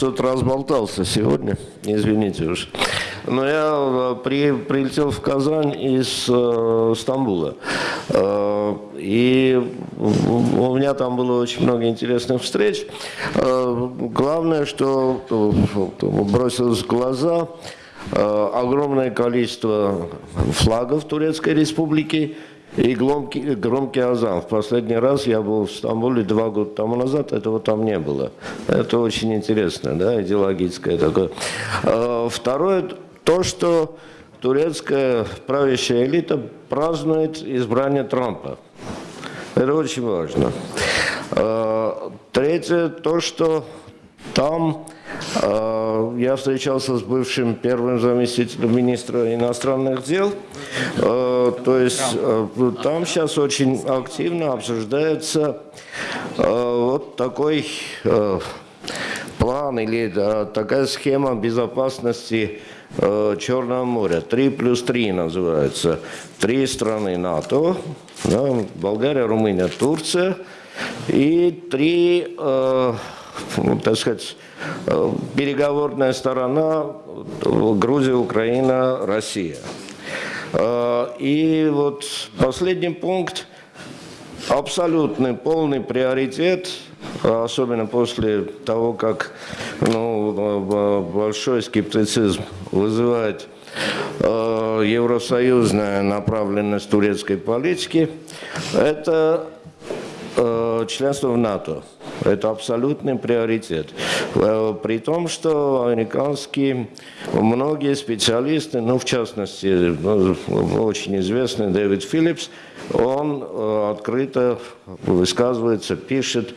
что-то разболтался сегодня, извините уж. Но я э, при, прилетел в Казань из э, Стамбула. Э, и у меня там было очень много интересных встреч. Э, главное, что э, бросилось в глаза, э, огромное количество флагов Турецкой Республики, и громкий, громкий азан. В последний раз я был в Стамбуле два года тому назад, этого там не было. Это очень интересно, да, идеологическое такое. А, второе, то, что турецкая правящая элита празднует избрание Трампа. Это очень важно. А, третье, то, что там э, я встречался с бывшим первым заместителем министра иностранных дел. Э, то есть э, там сейчас очень активно обсуждается вот такой план или такая схема безопасности Черного моря. 3 плюс 3 называется. Три страны НАТО. Да, Болгария, Румыния, Турция. И три ну, так сказать, э, переговорная сторона Грузия, Украина, Россия. Э, и вот последний пункт, абсолютный полный приоритет, особенно после того, как ну, большой скептицизм вызывает э, евросоюзная направленность турецкой политики, это членство в НАТО. Это абсолютный приоритет. Э, при том, что американские многие специалисты, ну в частности, ну, очень известный Дэвид Филлипс, он э, открыто высказывается, пишет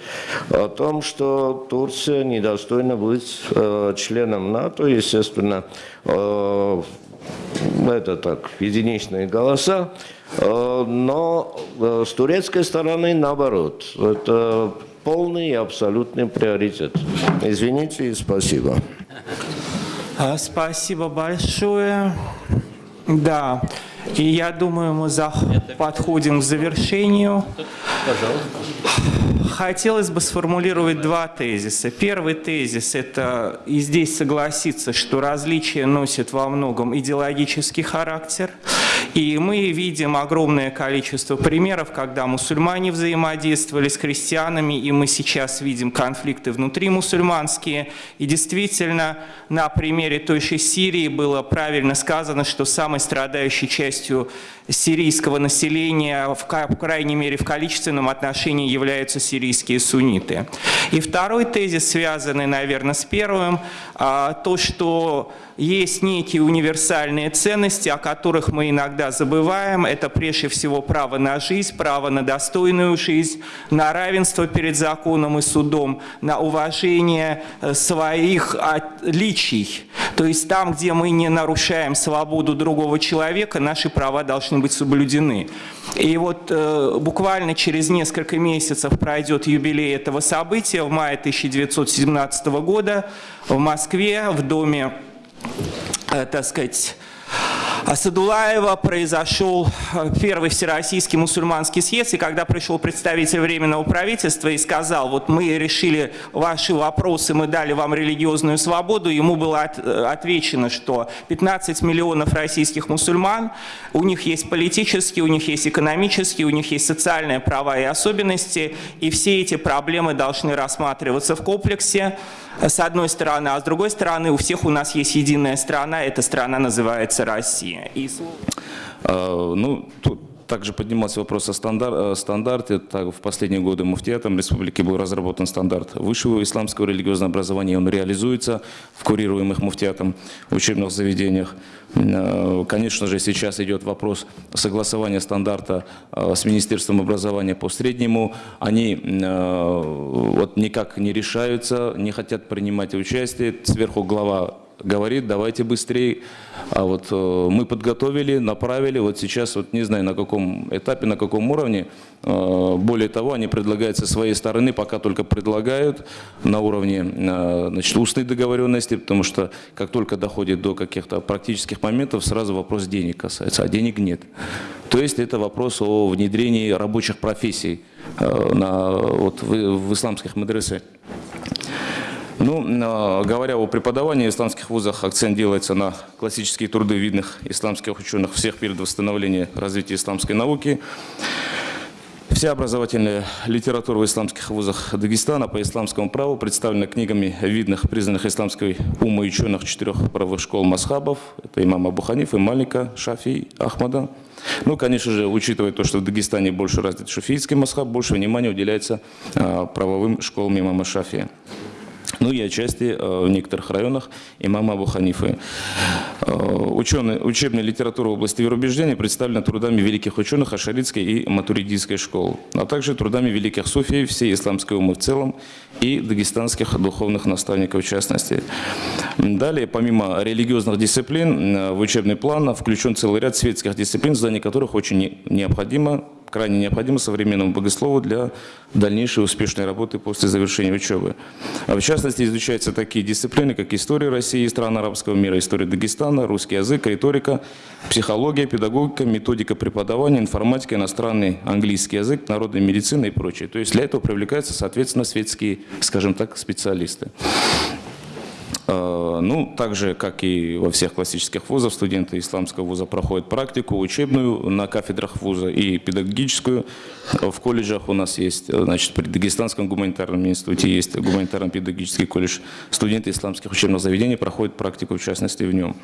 о том, что Турция недостойна быть э, членом НАТО, естественно, это так, единичные голоса, но с турецкой стороны наоборот. Это полный и абсолютный приоритет. Извините и спасибо. А, спасибо большое. Да, и я думаю, мы за... подходим к завершению. Хотелось бы сформулировать два тезиса. Первый тезис – это и здесь согласиться, что различия носят во многом идеологический характер. И мы видим огромное количество примеров, когда мусульмане взаимодействовали с христианами, и мы сейчас видим конфликты внутри мусульманские. И действительно, на примере той же Сирии было правильно сказано, что самой страдающей частью сирийского населения, в крайней мере в количественном отношении, являются сирийские сунниты. И второй тезис, связанный, наверное, с первым, а, то, что есть некие универсальные ценности, о которых мы иногда забываем. Это прежде всего право на жизнь, право на достойную жизнь, на равенство перед законом и судом, на уважение э, своих отличий. То есть там, где мы не нарушаем свободу другого человека, наши права должны быть соблюдены. И вот э, буквально через несколько месяцев пройдет юбилей этого события в мае 1917 года в Москве в доме так сказать, Садулаева произошел э, первый всероссийский мусульманский съезд, и когда пришел представитель Временного правительства и сказал, вот мы решили ваши вопросы, мы дали вам религиозную свободу, ему было от, э, отвечено, что 15 миллионов российских мусульман, у них есть политические, у них есть экономические, у них есть социальные права и особенности, и все эти проблемы должны рассматриваться в комплексе, с одной стороны, а с другой стороны у всех у нас есть единая страна, эта страна называется Россия. И... А, ну, тут также поднимался вопрос о стандар, стандарте. Так, в последние годы муфтиатом республики был разработан стандарт высшего исламского религиозного образования. Он реализуется в курируемых муфтиатом учебных заведениях. Э, конечно же, сейчас идет вопрос согласования стандарта э, с Министерством образования по среднему. Они э, вот никак не решаются, не хотят принимать участие. Сверху глава говорит, давайте быстрее. А вот э, мы подготовили, направили, вот сейчас, вот не знаю на каком этапе, на каком уровне. Э, более того, они предлагают со своей стороны, пока только предлагают на уровне э, значит, устной договоренности, потому что как только доходит до каких-то практических моментов, сразу вопрос денег касается, а денег нет. То есть это вопрос о внедрении рабочих профессий на, вот, в, в исламских мадресах. Ну, э, говоря о преподавании в исламских вузах, акцент делается на классические труды видных исламских ученых всех периодов восстановления развития исламской науки. Вся образовательная литература в исламских вузах Дагестана по исламскому праву представлена книгами видных, признанных исламской умы ученых четырех правовых школ масхабов. Это имама Абу Ханифа, Малика, Шафи, Ахмада. Ну, конечно же, учитывая то, что в Дагестане больше развит шафиитский масхаб, больше внимания уделяется а, правовым школам имама Шафия ну и отчасти э, в некоторых районах имама Абу Ханифы. Э, ученые, учебная литература в области вероубеждения представлена трудами великих ученых Ашаритской и Матуридийской школ, а также трудами великих суфий всей исламской умы в целом и дагестанских духовных наставников в частности. Далее, помимо религиозных дисциплин, э, в учебный план включен целый ряд светских дисциплин, знание которых очень необходимо крайне необходимо современному богослову для дальнейшей успешной работы после завершения учебы. А в частности, изучаются такие дисциплины, как история России и стран арабского мира, история Дагестана, русский язык, риторика, психология, педагогика, методика преподавания, информатика, иностранный английский язык, народная медицина и прочее. То есть для этого привлекаются, соответственно, светские, скажем так, специалисты. Ну, так же, как и во всех классических вузах, студенты исламского вуза проходят практику учебную на кафедрах вуза и педагогическую. В колледжах у нас есть, значит, при Дагестанском гуманитарном институте есть гуманитарно-педагогический колледж. Студенты исламских учебных заведений проходят практику, в частности, в нем.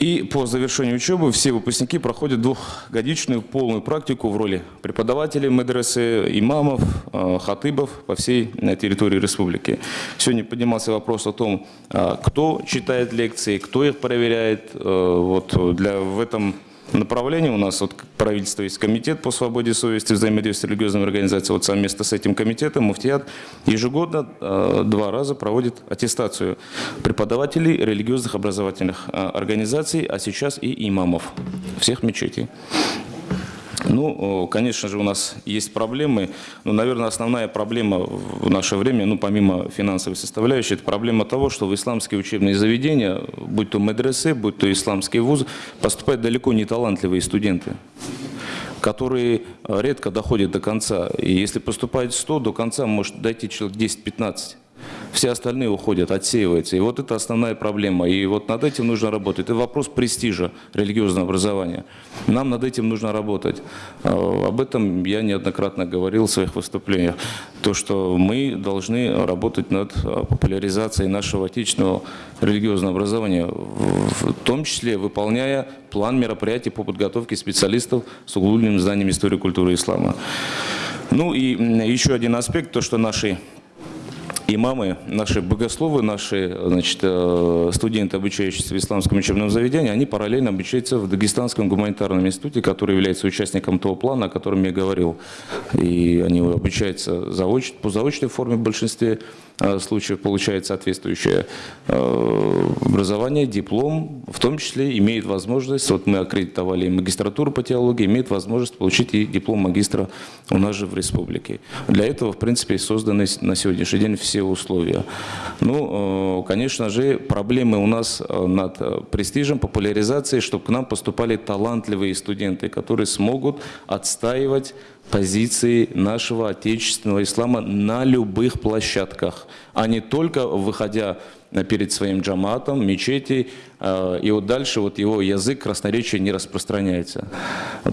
И по завершению учебы все выпускники проходят двухгодичную полную практику в роли преподавателей медресе, имамов, э, хатыбов по всей э, территории республики. Сегодня поднимался вопрос о том, э, кто читает лекции, кто их проверяет. Вот для, в этом направлении. У нас вот правительство есть комитет по свободе совести, взаимодействия с религиозными организациями. Вот совместно с этим комитетом Муфтият ежегодно э, два раза проводит аттестацию преподавателей религиозных образовательных э, организаций, а сейчас и имамов всех мечетей. Ну, конечно же, у нас есть проблемы, но, наверное, основная проблема в наше время, ну, помимо финансовой составляющей, это проблема того, что в исламские учебные заведения, будь то медресе, будь то исламские вузы, поступают далеко не талантливые студенты которые редко доходят до конца. И если поступает 100, до конца может дойти человек 10-15 все остальные уходят, отсеиваются. И вот это основная проблема. И вот над этим нужно работать. Это вопрос престижа религиозного образования. Нам над этим нужно работать. А, об этом я неоднократно говорил в своих выступлениях. То, что мы должны работать над а, популяризацией нашего отечественного религиозного образования, в том числе выполняя план мероприятий по подготовке специалистов с углубленным знанием истории культуры ислама. Ну и еще один аспект, то, что наши имамы, наши богословы, наши значит, э, студенты, обучающиеся в исламском учебном заведении, они параллельно обучаются в Дагестанском гуманитарном институте, который является участником того плана, о котором я говорил. И они обучаются заоч, по заочной форме в большинстве случаев получает соответствующее э, образование, диплом, в том числе имеет возможность, вот мы аккредитовали магистратуру по теологии, имеет возможность получить и диплом магистра у нас же в республике. Для этого, в принципе, созданы на сегодняшний день все условия. Ну, э, конечно же, проблемы у нас над престижем, популяризацией, чтобы к нам поступали талантливые студенты, которые смогут отстаивать позиции нашего отечественного ислама на любых площадках, а не только выходя перед своим джаматом, мечети, э, и вот дальше вот его язык красноречия не распространяется.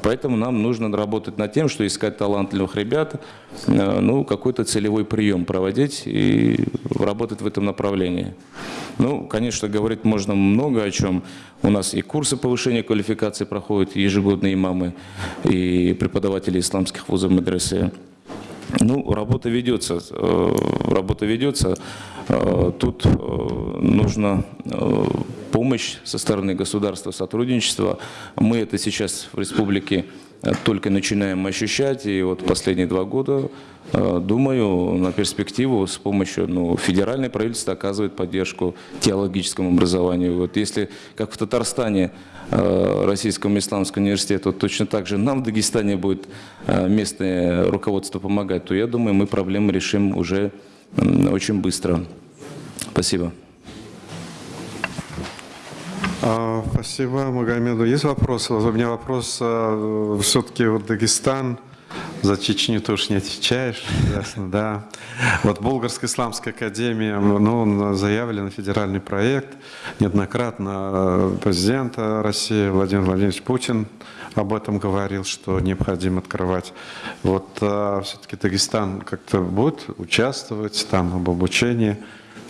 Поэтому нам нужно работать над тем, что искать талантливых ребят, э, ну, какой-то целевой прием проводить и работать в этом направлении. Ну, конечно, говорить можно много о чем. У нас и курсы повышения квалификации проходят ежегодные имамы и преподаватели исламских вузов медресе. Ну, работа ведется, э, работа ведется. Э, тут э, нужно помощь со стороны государства, сотрудничество. Мы это сейчас в республике только начинаем ощущать, и вот последние два года, думаю, на перспективу с помощью ну, федеральной правительства оказывает поддержку теологическому образованию. Вот если, как в Татарстане, Э, Российскому исламскому университету, точно так же нам в Дагестане будет э, местное руководство помогать, то я думаю, мы проблемы решим уже очень быстро. Спасибо. А, спасибо, Магомеду. Есть вопросы? У меня вопрос. А, Все-таки вот Дагестан, За Чечню уж не отвечаешь, ясно, да. Вот Болгарская исламская академия, ну, заявлен федеральный проект. Неоднократно президент России Владимир Владимирович Путин об этом говорил, что необходимо открывать. Вот а, все-таки Дагестан как-то будет участвовать там об обучении.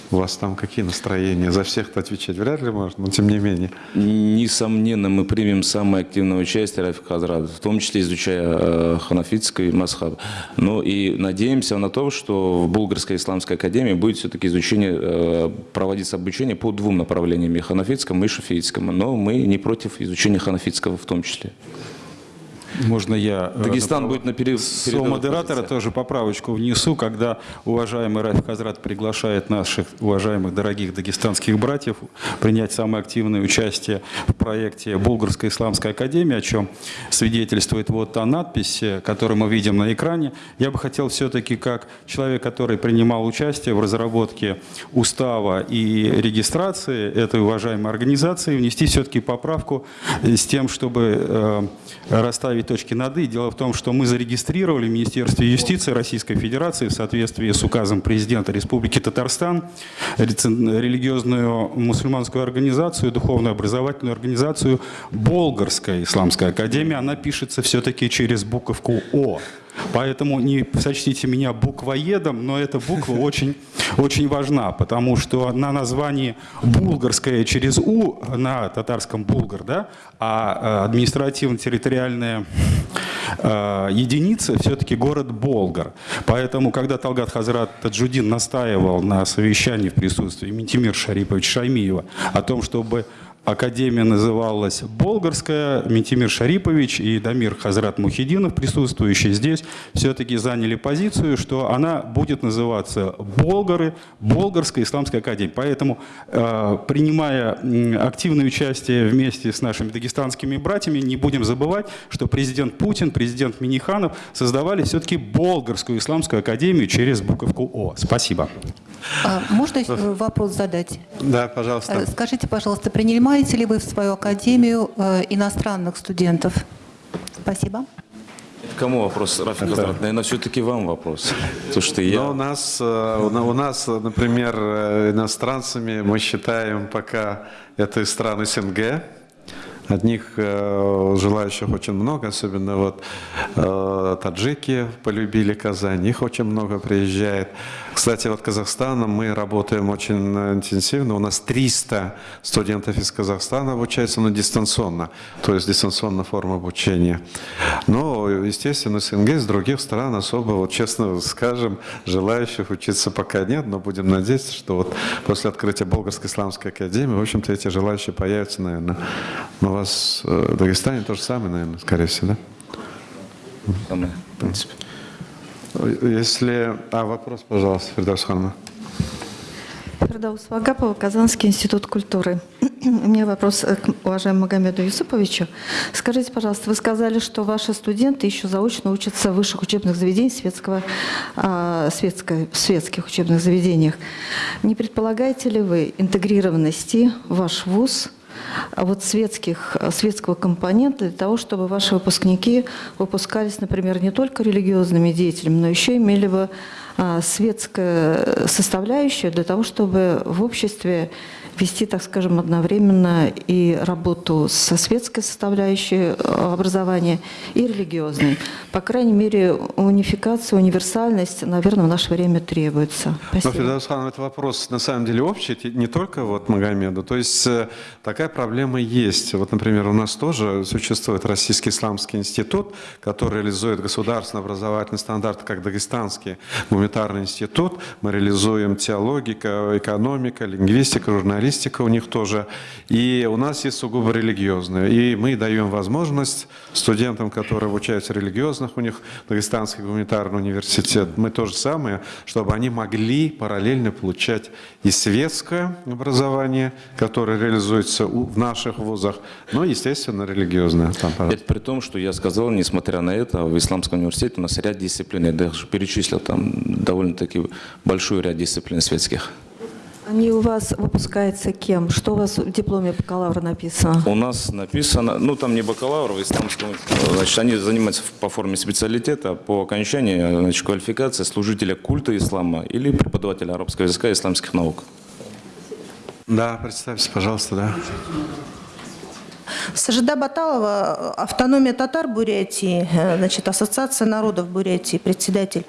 У вас там какие настроения? За всех-то отвечать вряд ли можно, но тем не менее. Несомненно, мы примем самое активное участие Рафик Хазрат, в том числе изучая э, ханафитский масхаб. Ну и надеемся на то, что в Булгарской исламской академии будет все-таки изучение, э, проводиться обучение по двум направлениям, и ханафитскому, и шафиитскому. Но мы не против изучения ханафитского в том числе. Можно я... э, Дагестан направ- будет на пере- С передовой модератора тоже поправочку внесу, когда уважаемый Рафик Хазрат приглашает наших уважаемых дорогих дагестанских братьев принять самое активное участие в проекте Булгарской исламской академии, о чем свидетельствует вот та надпись, э, которую мы видим на экране. Я бы хотел все-таки как человек, который принимал участие в разработке устава и регистрации этой уважаемой организации, внести все-таки поправку с тем, чтобы э, расставить точки над «и». Дело в том, что мы зарегистрировали в Министерстве юстиции Российской Федерации в соответствии с указом президента Республики Татарстан религиозную мусульманскую организацию, духовную образовательную организацию Болгарская исламская академия. Она пишется все-таки через буковку «О». Поэтому не сочтите меня буквоедом, но эта буква очень, очень важна, потому что на названии «булгарская» через «у» на татарском «булгар», да, а э, административно-территориальная э, единица все-таки город Болгар. Поэтому, когда Талгат Хазрат Таджудин настаивал на совещании в присутствии Ментимир Шариповича Шаймиева о том, чтобы Академия называлась Болгарская. Ментимир Шарипович и Дамир Хазрат Мухидинов, присутствующие здесь, все-таки заняли позицию, что она будет называться Болгары, Болгарская исламская академия. Поэтому, э, принимая активное участие вместе с нашими дагестанскими братьями, не будем забывать, что президент Путин, президент Миниханов создавали все-таки Болгарскую исламскую академию через буковку О. Спасибо. А, Можно э, вопрос задать? Да, пожалуйста. Э, Скажите, пожалуйста, принимаете ли вы в свою академию э, иностранных студентов? Спасибо. Кому вопрос, Рафик Хазрат? Наверное, все-таки вам вопрос. Потому что я... Но у нас, у на- у нас, например, иностранцами мы считаем пока это из стран СНГ. Одних э, желающих очень много, особенно вот э, таджики полюбили Казань, их очень много приезжает. Кстати, вот Казахстаном мы работаем очень э, интенсивно. У нас 300 студентов из Казахстана обучаются, но дистанционно, то есть дистанционная форма обучения. Но, естественно, СНГ, из других стран особо, вот честно скажем, желающих учиться пока нет, но будем надеяться, что вот после открытия Болгарской исламской академии, в общем-то, эти желающие появятся, наверное. Но у вас э, в Дагестане то же самое, наверное, скорее всего, да? Самое, в принципе. Если... А, вопрос, пожалуйста, Фердос Ханма. Фердаус Вагапова, Казанский институт культуры. У меня вопрос э, к уважаемому Магомеду Юсуповичу. Скажите, пожалуйста, вы сказали, что ваши студенты еще заочно учатся в высших учебных заведениях светского, а, светской- в светских учебных заведениях. Не предполагаете ли вы интегрированности в ваш вуз а вот светских, светского компонента для того, чтобы ваши выпускники выпускались, например, не только религиозными деятелями, но еще имели бы а, светская составляющая для того, чтобы в обществе вести, так скажем, одновременно и работу со светской составляющей э, образования и религиозной. По крайней мере, унификация, универсальность, наверное, в наше время требуется. Но, Спасибо. Фердос Хан, это вопрос на самом деле общий, не только вот Магомеду. То есть э, такая проблема есть. Вот, например, у нас тоже существует Российский исламский институт, который реализует государственный образовательный стандарт, как Дагестанский гуманитарный институт. Мы реализуем теологика, экономика, лингвистика, журналистика у них тоже. И у нас есть сугубо религиозные. И мы даем возможность студентам, которые обучаются религиозных, у них Дагестанский гуманитарный университет, мы то же самое, чтобы они могли параллельно получать и светское образование, которое реализуется в наших вузах, но, естественно, религиозное. Там. Это при том, что я сказал, несмотря на это, в Исламском университете у нас ряд дисциплин, я даже перечислил там довольно-таки большой ряд дисциплин светских. Они у вас выпускаются кем? Что у вас в дипломе бакалавра написано? У нас написано, ну там не бакалавр, в исламском, значит, они занимаются по форме специалитета, по окончании, значит, квалификация служителя культа ислама или преподавателя арабского языка и исламских наук. Да, представьте, пожалуйста, да. Сажида Баталова, автономия татар Бурятии, э, значит, Ассоциация народов Бурятии, председатель.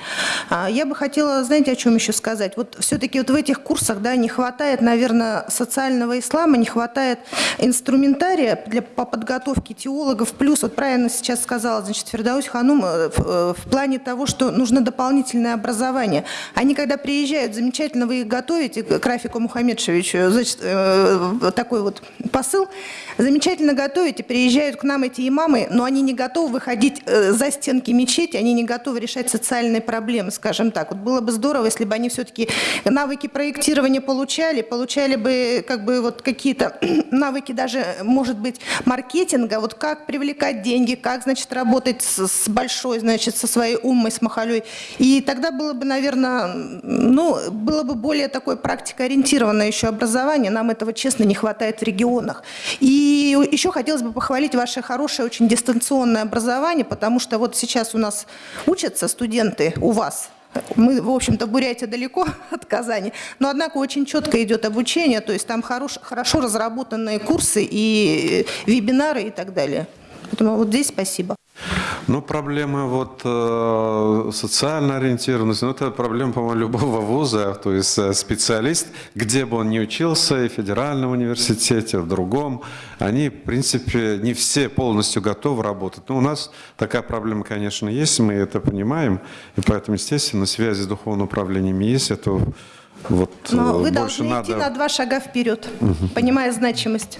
А, Я бы хотела, знаете, о чем еще сказать? Вот все-таки вот в этих курсах, да, не хватает, наверное, социального ислама, не хватает инструментария для, по подготовке теологов. Плюс, вот правильно сейчас сказала, значит, Фердаус Ханум, э, в, э, в плане того, что нужно дополнительное образование. Они, когда приезжают, замечательно вы их готовите, к Рафику Мухаммедшевичу, значит, э, такой вот посыл, замечательно готовите, приезжают к нам эти имамы, но они не готовы выходить э, за стенки мечети, они не готовы решать социальные проблемы, скажем так. Вот было бы здорово, если бы они все-таки навыки проектирования получали, получали бы как бы вот какие-то навыки даже, может быть, маркетинга, вот как привлекать деньги, как, значит, работать с, с большой, значит, со своей умой, с махалей. И тогда было бы, наверное, ну, было бы более такое практикоориентированное еще образование. Нам этого, честно, не хватает в регионах. И еще хотелось бы похвалить ваше хорошее, очень дистанционное образование, потому что вот сейчас у нас учатся студенты у вас, мы, в общем-то, Бурятия далеко от Казани, но, однако, очень четко идет обучение, то есть там хорош, хорошо разработанные курсы и вебинары и так далее. Поэтому вот здесь спасибо. Ну, проблема вот э, социально ориентированности, ну, это проблема, по-моему, любого вуза, то есть э, специалист, где бы он ни учился, и в федеральном университете, в другом, они, в принципе, не все полностью готовы работать. Но у нас такая проблема, конечно, есть, мы это понимаем, и поэтому, естественно, связи с духовным управлением есть, это вот Но э, вы больше должны надо... идти на два шага вперед, понимая значимость.